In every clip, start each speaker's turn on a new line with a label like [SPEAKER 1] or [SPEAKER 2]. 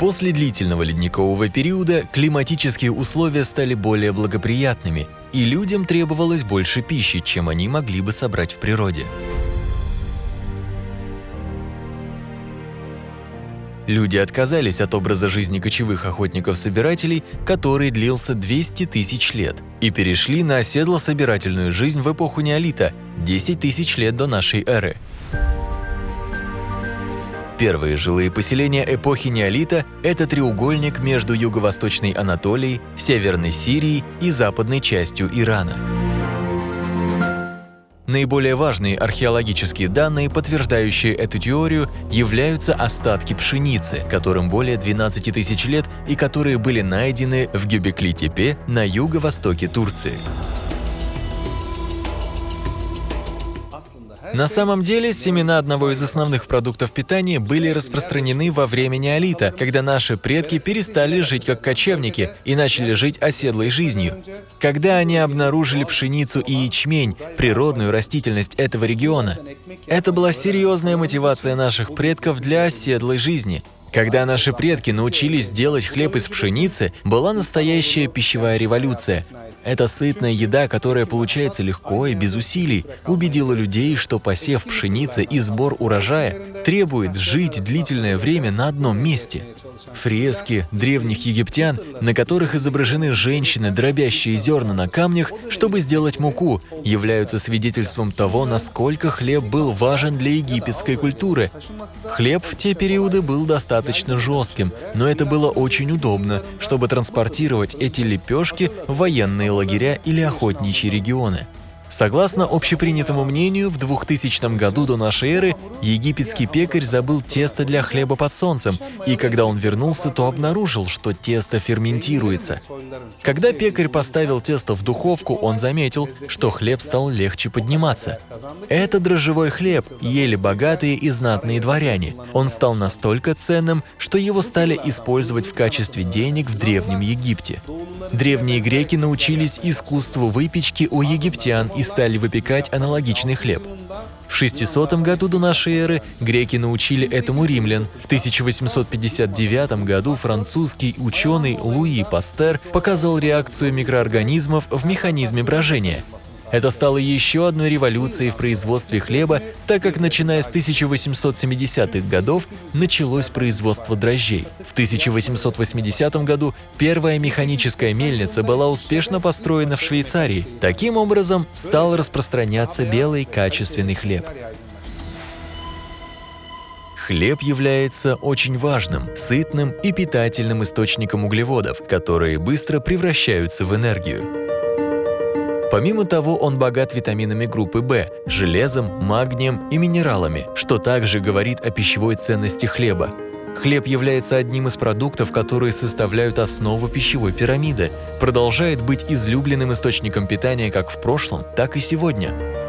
[SPEAKER 1] После длительного ледникового периода климатические условия стали более благоприятными, и людям требовалось больше пищи, чем они могли бы собрать в природе. Люди отказались от образа жизни кочевых охотников-собирателей, который длился 200 тысяч лет, и перешли на оседло-собирательную жизнь в эпоху неолита – 10 тысяч лет до нашей эры. Первые жилые поселения эпохи неолита – это треугольник между юго-восточной Анатолией, северной Сирией и западной частью Ирана. Наиболее важные археологические данные, подтверждающие эту теорию, являются остатки пшеницы, которым более 12 тысяч лет и которые были найдены в Гюбекли-Тепе на юго-востоке Турции. На самом деле, семена одного из основных продуктов питания были распространены во время неолита, когда наши предки перестали жить как кочевники и начали жить оседлой жизнью. Когда они обнаружили пшеницу и ячмень, природную растительность этого региона, это была серьезная мотивация наших предков для оседлой жизни. Когда наши предки научились делать хлеб из пшеницы, была настоящая пищевая революция. Эта сытная еда, которая получается легко и без усилий, убедила людей, что посев пшеницы и сбор урожая требует жить длительное время на одном месте. Фрески древних египтян, на которых изображены женщины, дробящие зерна на камнях, чтобы сделать муку, являются свидетельством того, насколько хлеб был важен для египетской культуры. Хлеб в те периоды был достаточно жестким, но это было очень удобно, чтобы транспортировать эти лепешки в военные лагеря или охотничьи регионы. Согласно общепринятому мнению, в 2000 году до нашей эры египетский пекарь забыл тесто для хлеба под солнцем, и когда он вернулся, то обнаружил, что тесто ферментируется. Когда пекарь поставил тесто в духовку, он заметил, что хлеб стал легче подниматься. Это дрожжевой хлеб ели богатые и знатные дворяне. Он стал настолько ценным, что его стали использовать в качестве денег в Древнем Египте. Древние греки научились искусству выпечки у египтян стали выпекать аналогичный хлеб. В 600 году до нашей эры греки научили этому римлян. В 1859 году французский ученый Луи Пастер показал реакцию микроорганизмов в механизме брожения – это стало еще одной революцией в производстве хлеба, так как начиная с 1870-х годов началось производство дрожжей. В 1880 году первая механическая мельница была успешно построена в Швейцарии. Таким образом, стал распространяться белый качественный хлеб. Хлеб является очень важным, сытным и питательным источником углеводов, которые быстро превращаются в энергию. Помимо того, он богат витаминами группы В, железом, магнием и минералами, что также говорит о пищевой ценности хлеба. Хлеб является одним из продуктов, которые составляют основу пищевой пирамиды, продолжает быть излюбленным источником питания как в прошлом, так и сегодня.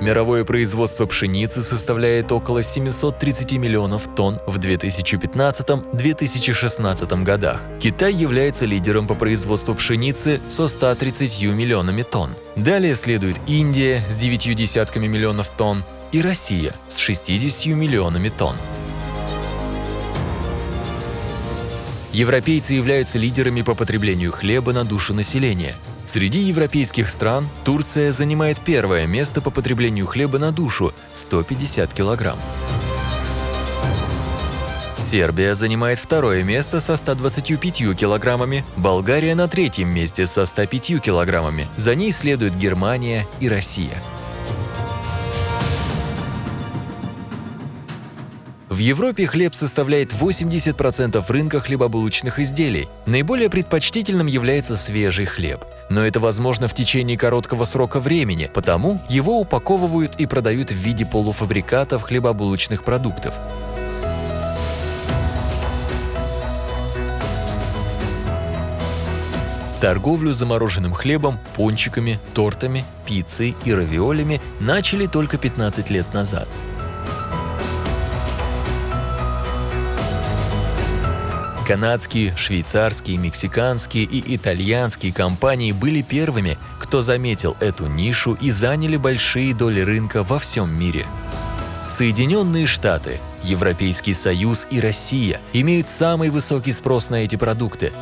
[SPEAKER 1] Мировое производство пшеницы составляет около 730 миллионов тонн в 2015-2016 годах. Китай является лидером по производству пшеницы со 130 миллионами тонн. Далее следует Индия с 9 десятками миллионов тонн и Россия с 60 миллионами тонн. Европейцы являются лидерами по потреблению хлеба на душу населения – Среди европейских стран Турция занимает первое место по потреблению хлеба на душу – 150 килограмм. Сербия занимает второе место со 125 килограммами, Болгария на третьем месте со 105 килограммами, за ней следуют Германия и Россия. В Европе хлеб составляет 80% рынка хлебобулочных изделий. Наиболее предпочтительным является свежий хлеб. Но это возможно в течение короткого срока времени, потому его упаковывают и продают в виде полуфабрикатов хлебобулочных продуктов. Торговлю замороженным хлебом, пончиками, тортами, пиццей и равиолями начали только 15 лет назад. Канадские, швейцарские, мексиканские и итальянские компании были первыми, кто заметил эту нишу и заняли большие доли рынка во всем мире. Соединенные Штаты, Европейский Союз и Россия имеют самый высокий спрос на эти продукты.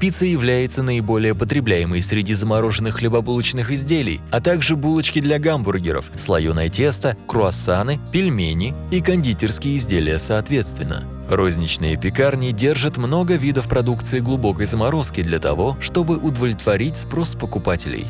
[SPEAKER 1] Пицца является наиболее потребляемой среди замороженных хлебобулочных изделий, а также булочки для гамбургеров, слоеное тесто, круассаны, пельмени и кондитерские изделия соответственно. Розничные пекарни держат много видов продукции глубокой заморозки для того, чтобы удовлетворить спрос покупателей.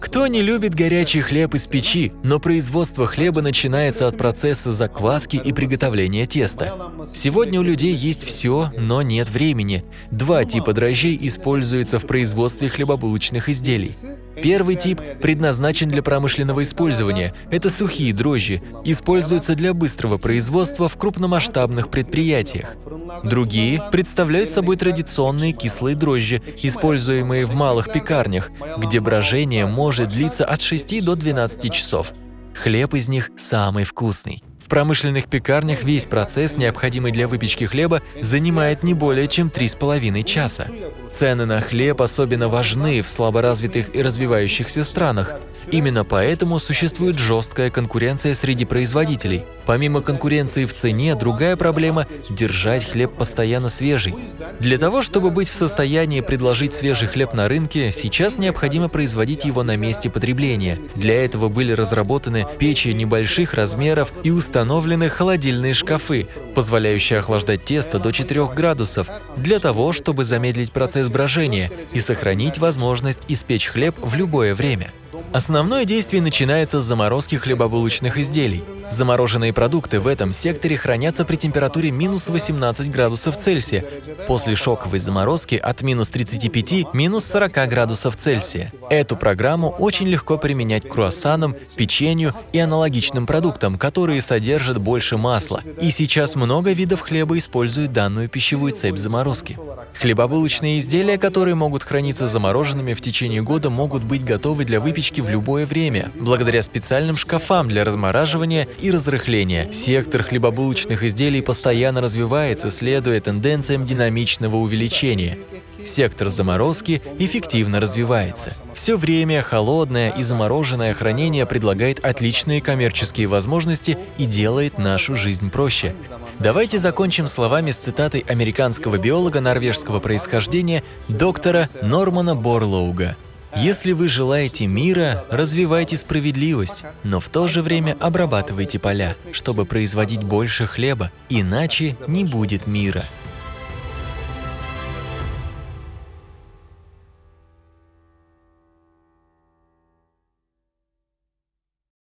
[SPEAKER 1] Кто не любит горячий хлеб из печи, но производство хлеба начинается от процесса закваски и приготовления теста. Сегодня у людей есть все, но нет времени. Два типа дрожжей используются в производстве хлебобулочных изделий. Первый тип предназначен для промышленного использования. Это сухие дрожжи, используются для быстрого производства в крупномасштабных предприятиях. Другие представляют собой традиционные кислые дрожжи, используемые в малых пекарнях, где брожение может длиться от 6 до 12 часов. Хлеб из них самый вкусный. В промышленных пекарнях весь процесс, необходимый для выпечки хлеба, занимает не более чем 3,5 часа. Цены на хлеб особенно важны в слаборазвитых и развивающихся странах. Именно поэтому существует жесткая конкуренция среди производителей. Помимо конкуренции в цене, другая проблема – держать хлеб постоянно свежий. Для того, чтобы быть в состоянии предложить свежий хлеб на рынке, сейчас необходимо производить его на месте потребления. Для этого были разработаны печи небольших размеров и установлены холодильные шкафы, позволяющие охлаждать тесто до 4 градусов, для того, чтобы замедлить процесс брожения и сохранить возможность испечь хлеб в любое время. Основное действие начинается с заморозки хлебобулочных изделий. Замороженные продукты в этом секторе хранятся при температуре минус 18 градусов Цельсия, после шоковой заморозки от минус 35 минус 40 градусов Цельсия. Эту программу очень легко применять к круассанам, печенью и аналогичным продуктам, которые содержат больше масла. И сейчас много видов хлеба используют данную пищевую цепь заморозки. Хлебобулочные изделия, которые могут храниться замороженными в течение года, могут быть готовы для выпечки в любое время, благодаря специальным шкафам для размораживания и разрыхления. Сектор хлебобулочных изделий постоянно развивается, следуя тенденциям динамичного увеличения. Сектор заморозки эффективно развивается. Все время холодное и замороженное хранение предлагает отличные коммерческие возможности и делает нашу жизнь проще. Давайте закончим словами с цитатой американского биолога норвежского происхождения доктора Нормана Борлоуга. Если вы желаете мира, развивайте справедливость, но в то же время обрабатывайте поля, чтобы производить больше хлеба, иначе не будет мира.